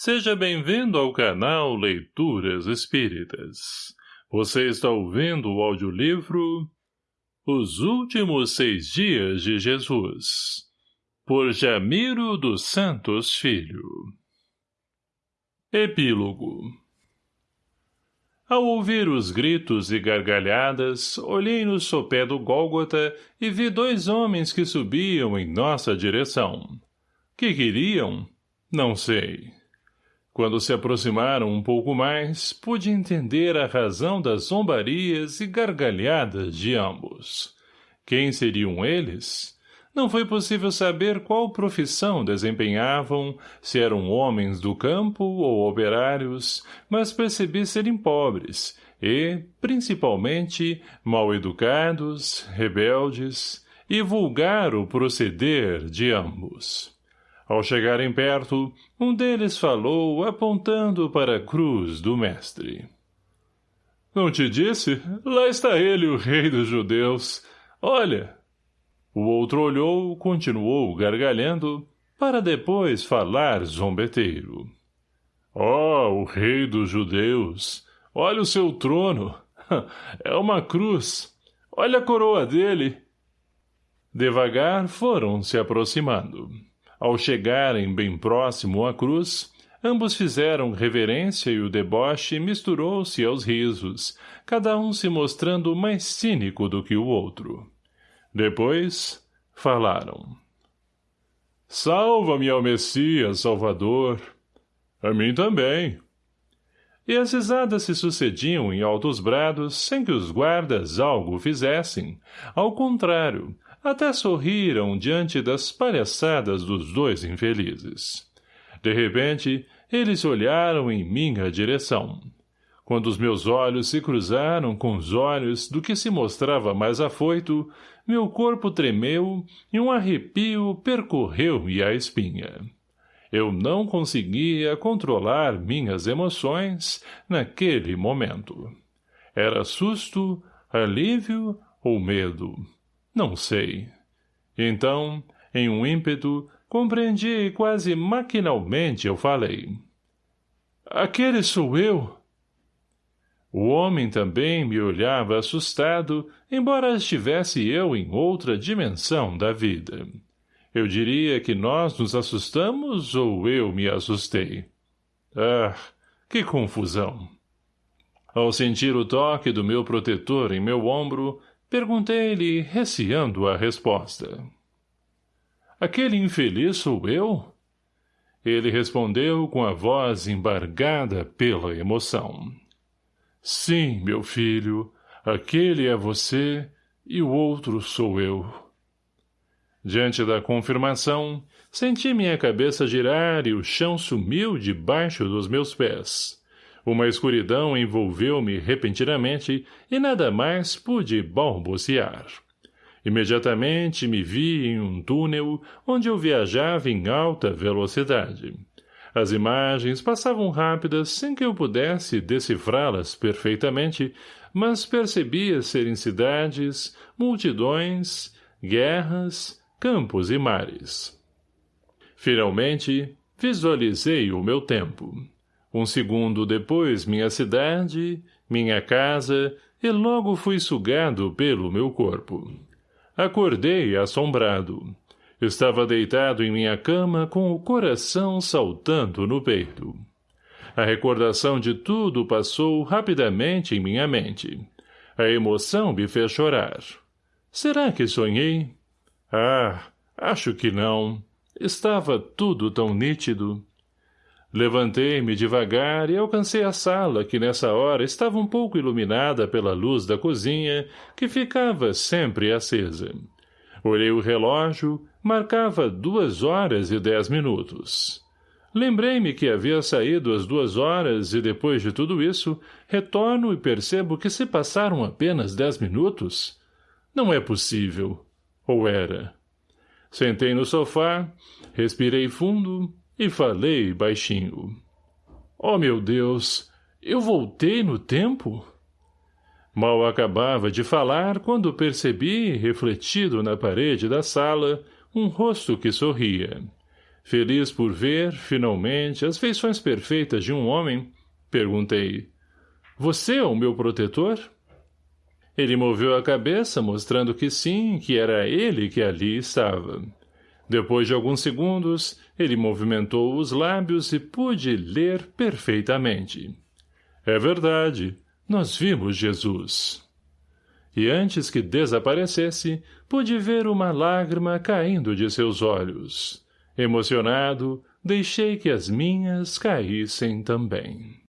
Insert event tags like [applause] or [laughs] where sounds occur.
Seja bem-vindo ao canal Leituras Espíritas. Você está ouvindo o audiolivro Os Últimos Seis Dias de Jesus, por Jamiro dos Santos Filho. Epílogo Ao ouvir os gritos e gargalhadas, olhei no sopé do Gólgota e vi dois homens que subiam em nossa direção. Que queriam? Não sei. Quando se aproximaram um pouco mais, pude entender a razão das zombarias e gargalhadas de ambos. Quem seriam eles? Não foi possível saber qual profissão desempenhavam, se eram homens do campo ou operários, mas percebi serem pobres e, principalmente, mal educados, rebeldes e vulgar o proceder de ambos. Ao chegarem perto, um deles falou, apontando para a cruz do mestre. — Não te disse? Lá está ele, o rei dos judeus. Olha! O outro olhou, continuou gargalhando, para depois falar zombeteiro. — Oh, o rei dos judeus! Olha o seu trono! [laughs] É uma cruz! Olha a coroa dele! Devagar foram se aproximando. Ao chegarem bem próximo à cruz, ambos fizeram reverência e o deboche misturou-se aos risos, cada um se mostrando mais cínico do que o outro. Depois, falaram. Salva-me ao Messias, Salvador. A mim também. E as risadas se sucediam em altos brados sem que os guardas algo fizessem. Ao contrário, até sorriram diante das palhaçadas dos dois infelizes. De repente, eles olharam em minha direção. Quando os meus olhos se cruzaram com os olhos do que se mostrava mais afoito, meu corpo tremeu e um arrepio percorreu-me a espinha. Eu não conseguia controlar minhas emoções naquele momento. Era susto, alívio ou medo. Não sei. Então, em um ímpeto, compreendi e quase maquinalmente eu falei. Aquele sou eu. O homem também me olhava assustado, embora estivesse eu em outra dimensão da vida. Eu diria que nós nos assustamos ou eu me assustei. Ah, que confusão! Ao sentir o toque do meu protetor em meu ombro, Perguntei-lhe, receando a resposta. Aquele infeliz sou eu? Ele respondeu com a voz embargada pela emoção. Sim, meu filho, aquele é você e o outro sou eu. Diante da confirmação, senti minha cabeça girar e o chão sumiu debaixo dos meus pés. Uma escuridão envolveu-me repentinamente e nada mais pude balbuciar. Imediatamente me vi em um túnel onde eu viajava em alta velocidade. As imagens passavam rápidas sem que eu pudesse decifrá-las perfeitamente, mas percebia serem cidades, multidões, guerras, campos e mares. Finalmente, visualizei o meu tempo. Um segundo depois minha cidade, minha casa, e logo fui sugado pelo meu corpo. Acordei assombrado. Estava deitado em minha cama com o coração saltando no peito. A recordação de tudo passou rapidamente em minha mente. A emoção me fez chorar. Será que sonhei? Ah, acho que não. Estava tudo tão nítido. Levantei-me devagar e alcancei a sala, que nessa hora estava um pouco iluminada pela luz da cozinha, que ficava sempre acesa. Olhei o relógio, marcava duas horas e dez minutos. Lembrei-me que havia saído às duas horas e, depois de tudo isso, retorno e percebo que se passaram apenas dez minutos. Não é possível. Ou era. Sentei no sofá, respirei fundo e falei baixinho. Oh, meu Deus, eu voltei no tempo? Mal acabava de falar quando percebi, refletido na parede da sala, um rosto que sorria. Feliz por ver, finalmente, as feições perfeitas de um homem, perguntei, Você é o meu protetor? Ele moveu a cabeça, mostrando que sim, que era ele que ali estava. Depois de alguns segundos, ele movimentou os lábios e pude ler perfeitamente. É verdade, nós vimos Jesus. E antes que desaparecesse, pude ver uma lágrima caindo de seus olhos. Emocionado, deixei que as minhas caíssem também.